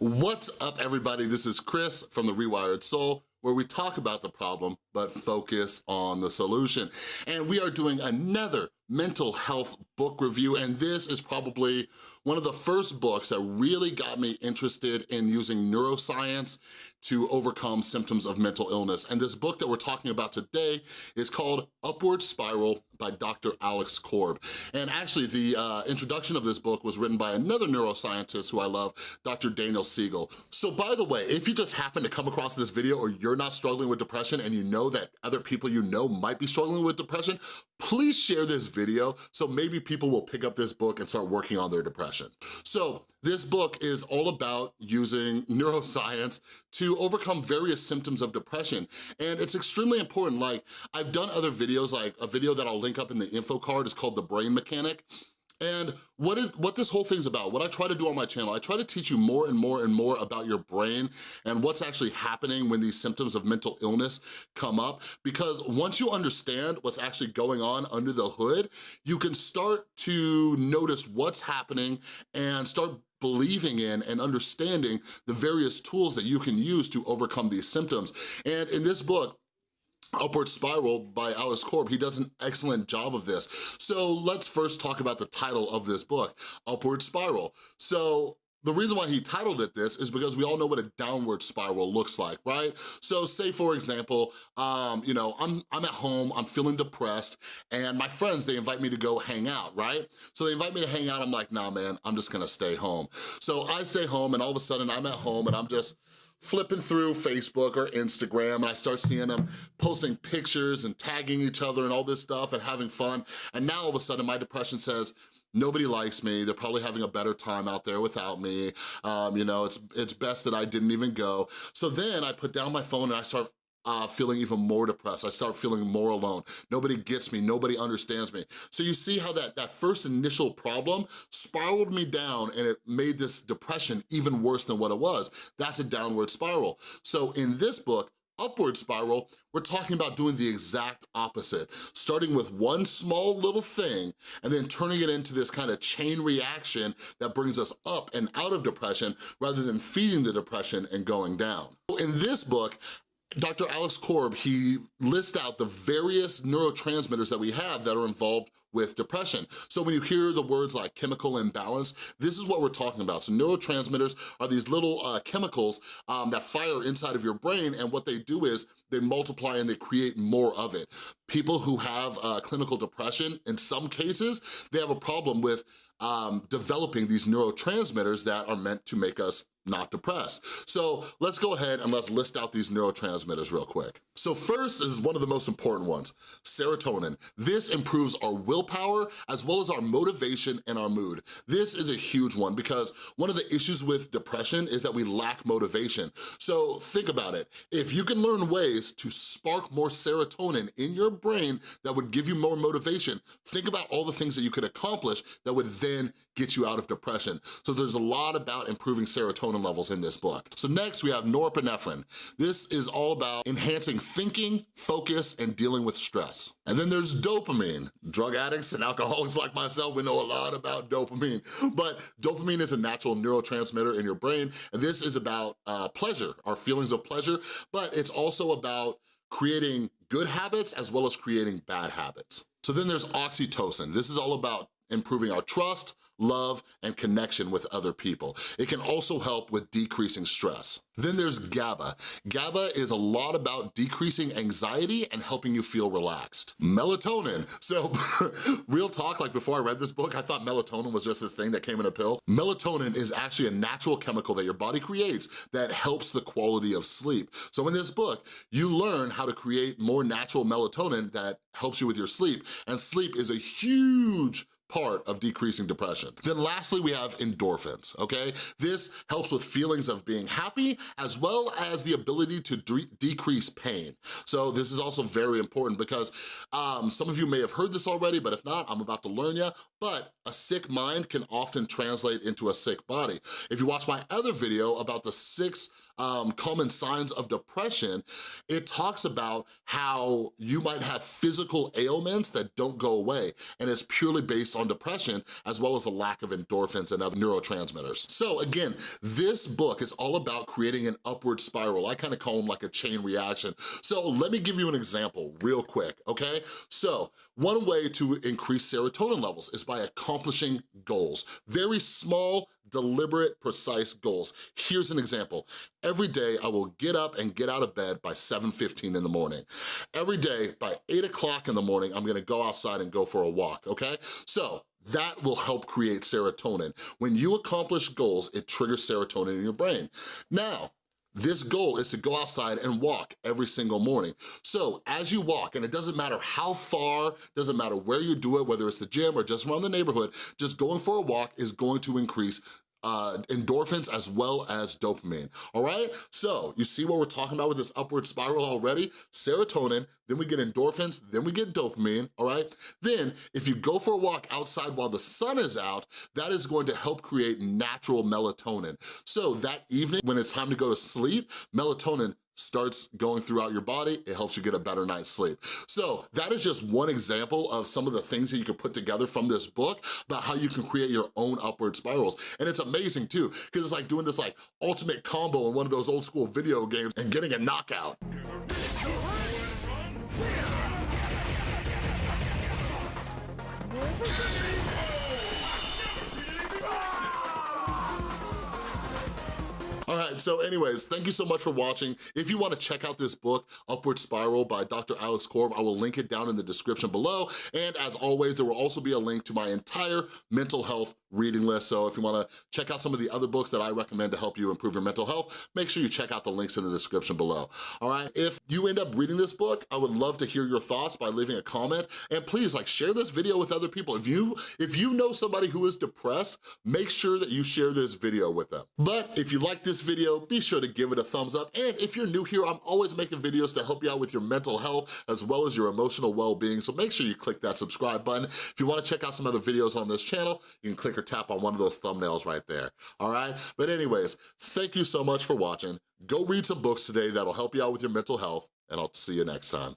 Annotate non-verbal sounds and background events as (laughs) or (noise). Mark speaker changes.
Speaker 1: What's up everybody? This is Chris from The Rewired Soul where we talk about the problem, but focus on the solution. And we are doing another mental health book review, and this is probably one of the first books that really got me interested in using neuroscience to overcome symptoms of mental illness. And this book that we're talking about today is called Upward Spiral by Dr. Alex Korb. And actually the uh, introduction of this book was written by another neuroscientist who I love, Dr. Daniel Siegel. So by the way, if you just happen to come across this video or you're not struggling with depression and you know that other people you know might be struggling with depression, please share this video so maybe people will pick up this book and start working on their depression. So this book is all about using neuroscience to overcome various symptoms of depression. And it's extremely important. Like I've done other videos, like a video that I'll link up in the info card is called The Brain Mechanic. And what, is, what this whole thing's about, what I try to do on my channel, I try to teach you more and more and more about your brain and what's actually happening when these symptoms of mental illness come up. Because once you understand what's actually going on under the hood, you can start to notice what's happening and start believing in and understanding the various tools that you can use to overcome these symptoms. And in this book, Upward Spiral by Alex Korb, he does an excellent job of this. So let's first talk about the title of this book, Upward Spiral. So the reason why he titled it this is because we all know what a downward spiral looks like, right? So say for example, um, you know, I'm, I'm at home, I'm feeling depressed, and my friends, they invite me to go hang out, right? So they invite me to hang out, I'm like, nah man, I'm just gonna stay home. So I stay home and all of a sudden I'm at home and I'm just, flipping through Facebook or Instagram and I start seeing them posting pictures and tagging each other and all this stuff and having fun. And now all of a sudden my depression says, nobody likes me, they're probably having a better time out there without me, um, you know, it's, it's best that I didn't even go. So then I put down my phone and I start uh, feeling even more depressed. I start feeling more alone. Nobody gets me, nobody understands me. So you see how that, that first initial problem spiraled me down and it made this depression even worse than what it was. That's a downward spiral. So in this book, upward spiral, we're talking about doing the exact opposite, starting with one small little thing and then turning it into this kind of chain reaction that brings us up and out of depression rather than feeding the depression and going down. In this book, Dr. Alex Korb, he lists out the various neurotransmitters that we have that are involved with depression. So when you hear the words like chemical imbalance, this is what we're talking about. So neurotransmitters are these little uh, chemicals um, that fire inside of your brain and what they do is they multiply and they create more of it. People who have uh, clinical depression, in some cases, they have a problem with um, developing these neurotransmitters that are meant to make us not depressed. So let's go ahead and let's list out these neurotransmitters real quick. So first is one of the most important ones, serotonin. This improves our willpower as well as our motivation and our mood. This is a huge one because one of the issues with depression is that we lack motivation. So think about it. If you can learn ways to spark more serotonin in your brain that would give you more motivation, think about all the things that you could accomplish that would then get you out of depression. So there's a lot about improving serotonin serotonin levels in this book. So next we have norepinephrine. This is all about enhancing thinking, focus, and dealing with stress. And then there's dopamine. Drug addicts and alcoholics like myself, we know a lot about dopamine, but dopamine is a natural neurotransmitter in your brain, and this is about uh, pleasure, our feelings of pleasure, but it's also about creating good habits as well as creating bad habits. So then there's oxytocin. This is all about improving our trust, love, and connection with other people. It can also help with decreasing stress. Then there's GABA. GABA is a lot about decreasing anxiety and helping you feel relaxed. Melatonin. So (laughs) real talk, like before I read this book, I thought melatonin was just this thing that came in a pill. Melatonin is actually a natural chemical that your body creates that helps the quality of sleep. So in this book, you learn how to create more natural melatonin that helps you with your sleep. And sleep is a huge part of decreasing depression. Then lastly, we have endorphins, okay? This helps with feelings of being happy as well as the ability to de decrease pain. So this is also very important because um, some of you may have heard this already, but if not, I'm about to learn you, but a sick mind can often translate into a sick body. If you watch my other video about the six um, common signs of depression, it talks about how you might have physical ailments that don't go away, and it's purely based on depression as well as a lack of endorphins and other neurotransmitters. So again, this book is all about creating an upward spiral. I kind of call them like a chain reaction. So let me give you an example real quick, okay? So one way to increase serotonin levels is by accomplishing goals. Very small, deliberate, precise goals. Here's an example. Every day I will get up and get out of bed by 7.15 in the morning. Every day by 8 o'clock in the morning, I'm gonna go outside and go for a walk, okay? So that will help create serotonin. When you accomplish goals, it triggers serotonin in your brain. Now, this goal is to go outside and walk every single morning. So as you walk, and it doesn't matter how far, doesn't matter where you do it, whether it's the gym or just around the neighborhood, just going for a walk is going to increase uh, endorphins as well as dopamine, all right? So you see what we're talking about with this upward spiral already? Serotonin, then we get endorphins, then we get dopamine, all right? Then if you go for a walk outside while the sun is out, that is going to help create natural melatonin. So that evening when it's time to go to sleep, melatonin starts going throughout your body, it helps you get a better night's sleep. So that is just one example of some of the things that you can put together from this book about how you can create your own upward spirals. And it's amazing too, because it's like doing this like ultimate combo in one of those old school video games and getting a knockout. (laughs) so anyways, thank you so much for watching. If you wanna check out this book, Upward Spiral by Dr. Alex Korb, I will link it down in the description below. And as always, there will also be a link to my entire mental health reading list. So if you wanna check out some of the other books that I recommend to help you improve your mental health, make sure you check out the links in the description below, all right? If you end up reading this book, I would love to hear your thoughts by leaving a comment. And please, like, share this video with other people. If you, if you know somebody who is depressed, make sure that you share this video with them. But if you like this video, be sure to give it a thumbs up. And if you're new here, I'm always making videos to help you out with your mental health as well as your emotional well-being. So make sure you click that subscribe button. If you wanna check out some other videos on this channel, you can click or tap on one of those thumbnails right there, all right? But anyways, thank you so much for watching. Go read some books today that'll help you out with your mental health, and I'll see you next time.